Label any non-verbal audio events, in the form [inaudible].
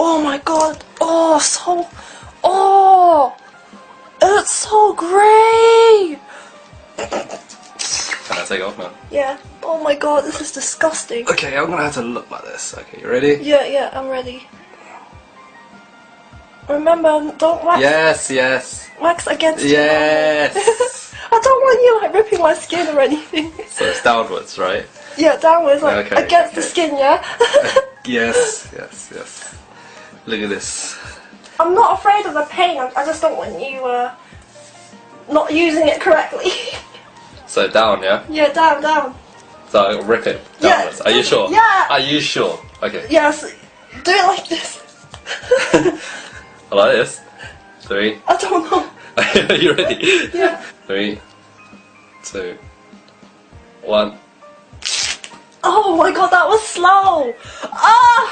oh my god. Oh, so. Oh. It's so great. Can I take off now? Yeah. Oh my god, this is disgusting. Okay, I'm gonna have to look like this. Okay, you ready? Yeah, yeah, I'm ready. Remember, don't wax, Yes, yes, wax against your yes. [laughs] I don't want you like ripping my skin or anything. so it's downwards, right? yeah, downwards, like Okay, against the skin, yeah? [laughs] Yes, yes, yes. Look at this. I'm not afraid of the pain, I, I just don't want you uh, not using it correctly. [laughs] So down, yeah? yeah, down, down. So I'll rip it Yeah. Are you sure? Yeah. Are you sure? Okay. Yes, do it like this. [laughs] I like this. Three. I don't know. Are [laughs] you ready? Yeah. Three, two, one. Oh my god, that was slow. Ah!